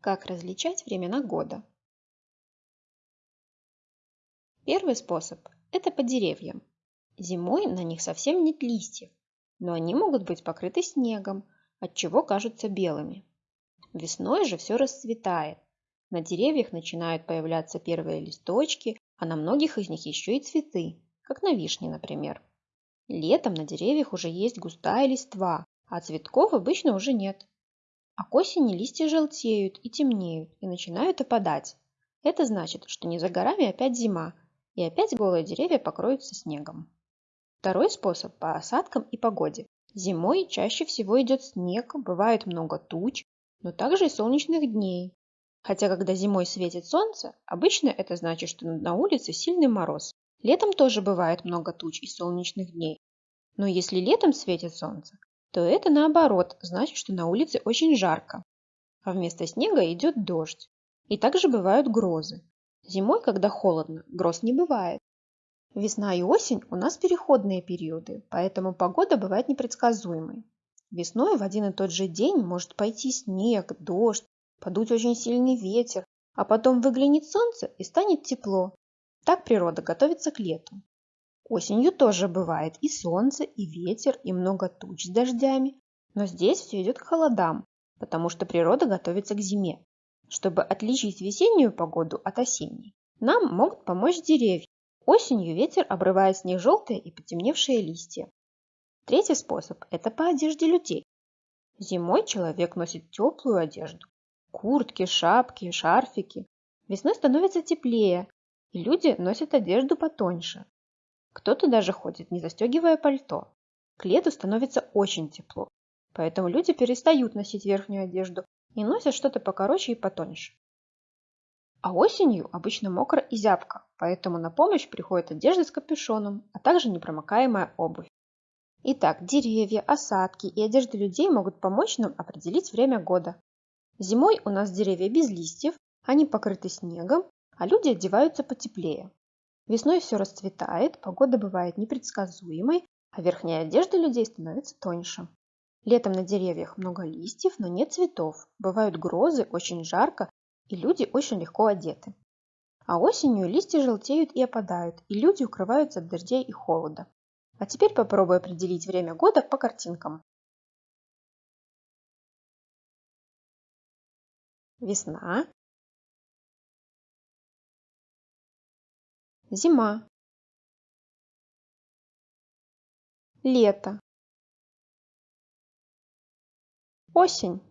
Как различать времена года? Первый способ – это по деревьям. Зимой на них совсем нет листьев, но они могут быть покрыты снегом, отчего кажутся белыми. Весной же все расцветает. На деревьях начинают появляться первые листочки, а на многих из них еще и цветы, как на вишне, например. Летом на деревьях уже есть густая листва, а цветков обычно уже нет. А к осени листья желтеют и темнеют и начинают опадать. Это значит, что не за горами опять зима, и опять голые деревья покроются снегом. Второй способ по осадкам и погоде. Зимой чаще всего идет снег, бывает много туч, но также и солнечных дней. Хотя когда зимой светит солнце, обычно это значит, что на улице сильный мороз. Летом тоже бывает много туч и солнечных дней. Но если летом светит солнце, то это наоборот значит, что на улице очень жарко. А вместо снега идет дождь. И также бывают грозы. Зимой, когда холодно, гроз не бывает. Весна и осень у нас переходные периоды, поэтому погода бывает непредсказуемой. Весной в один и тот же день может пойти снег, дождь, подуть очень сильный ветер, а потом выглянет солнце и станет тепло. Так природа готовится к лету. Осенью тоже бывает и солнце, и ветер, и много туч с дождями, но здесь все идет к холодам, потому что природа готовится к зиме. Чтобы отличить весеннюю погоду от осенней, нам могут помочь деревья. Осенью ветер обрывает с них желтые и потемневшие листья. Третий способ – это по одежде людей. Зимой человек носит теплую одежду. Куртки, шапки, шарфики. Весной становится теплее, и люди носят одежду потоньше. Кто-то даже ходит, не застегивая пальто. К лету становится очень тепло, поэтому люди перестают носить верхнюю одежду и носят что-то покороче и потоньше. А осенью обычно мокро и зябко, поэтому на помощь приходит одежда с капюшоном, а также непромокаемая обувь. Итак, деревья, осадки и одежда людей могут помочь нам определить время года. Зимой у нас деревья без листьев, они покрыты снегом, а люди одеваются потеплее. Весной все расцветает, погода бывает непредсказуемой, а верхняя одежда людей становится тоньше. Летом на деревьях много листьев, но нет цветов. Бывают грозы, очень жарко, и люди очень легко одеты. А осенью листья желтеют и опадают, и люди укрываются от дождей и холода. А теперь попробуй определить время года по картинкам. Весна. Зима. Лето. Осень.